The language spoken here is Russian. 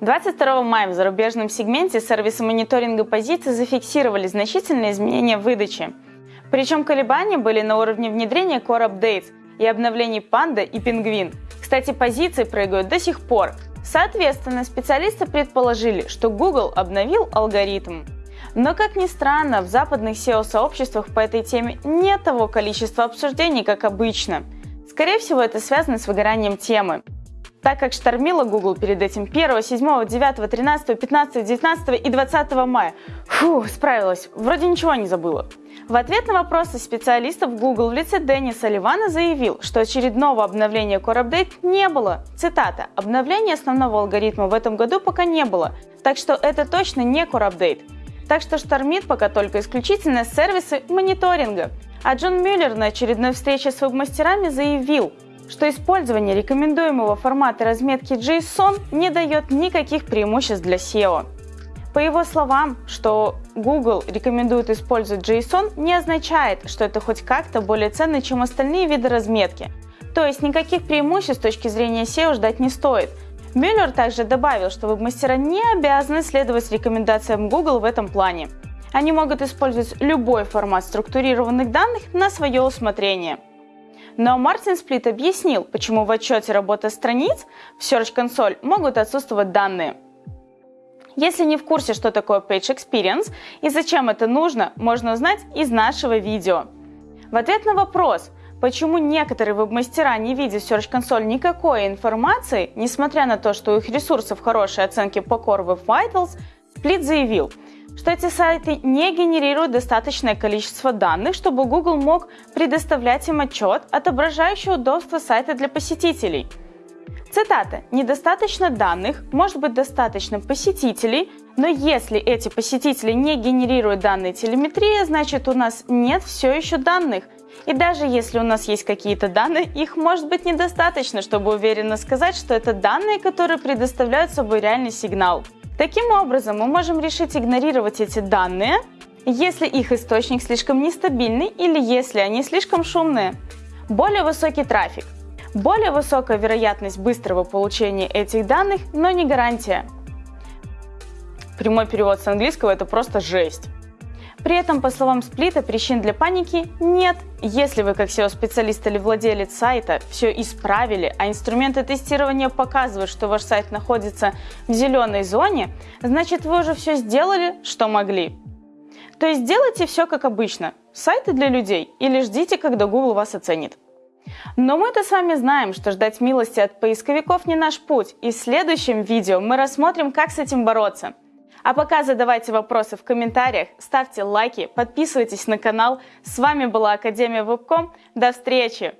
22 мая в зарубежном сегменте сервисы мониторинга позиций зафиксировали значительные изменения в выдаче. Причем колебания были на уровне внедрения Core Updates и обновлений Panda и Penguin. Кстати, позиции прыгают до сих пор. Соответственно, специалисты предположили, что Google обновил алгоритм. Но, как ни странно, в западных SEO-сообществах по этой теме нет того количества обсуждений, как обычно. Скорее всего, это связано с выгоранием темы. Так как штормила Google перед этим 1, 7, 9, 13, 15, 19 и 20 мая. Фу, справилась, вроде ничего не забыла. В ответ на вопросы специалистов Google в лице Дэнни Салливана заявил, что очередного обновления Core Update не было. Цитата. «Обновления основного алгоритма в этом году пока не было, так что это точно не Core Update. Так что штормит пока только исключительно сервисы мониторинга. А Джон Мюллер на очередной встрече с веб-мастерами заявил, что использование рекомендуемого формата разметки JSON не дает никаких преимуществ для SEO. По его словам, что Google рекомендует использовать JSON, не означает, что это хоть как-то более ценно, чем остальные виды разметки. То есть никаких преимуществ с точки зрения SEO ждать не стоит – Мюллер также добавил, что веб-мастера не обязаны следовать рекомендациям Google в этом плане. Они могут использовать любой формат структурированных данных на свое усмотрение. Но Мартин Сплит объяснил, почему в отчете работы страниц в Search Console могут отсутствовать данные. Если не в курсе, что такое Page Experience и зачем это нужно, можно узнать из нашего видео. В ответ на вопрос – Почему некоторые веб-мастера, не видя в Search Console никакой информации, несмотря на то, что у их ресурсов хорошие оценки по Core Web Vitals, Split заявил, что эти сайты не генерируют достаточное количество данных, чтобы Google мог предоставлять им отчет, отображающий удобство сайта для посетителей. Цитата. «Недостаточно данных, может быть достаточно посетителей, но если эти посетители не генерируют данные телеметрии, значит у нас нет все еще данных – и даже если у нас есть какие-то данные, их может быть недостаточно, чтобы уверенно сказать, что это данные, которые предоставляют собой реальный сигнал. Таким образом, мы можем решить игнорировать эти данные, если их источник слишком нестабильный или если они слишком шумные. Более высокий трафик. Более высокая вероятность быстрого получения этих данных, но не гарантия. Прямой перевод с английского это просто жесть. При этом, по словам Сплита, причин для паники нет. Если вы, как SEO-специалист или владелец сайта, все исправили, а инструменты тестирования показывают, что ваш сайт находится в зеленой зоне, значит вы уже все сделали, что могли. То есть делайте все как обычно. Сайты для людей или ждите, когда Google вас оценит. Но мы-то с вами знаем, что ждать милости от поисковиков не наш путь, и в следующем видео мы рассмотрим, как с этим бороться – а пока задавайте вопросы в комментариях, ставьте лайки, подписывайтесь на канал. С вами была Академия Вебком. До встречи!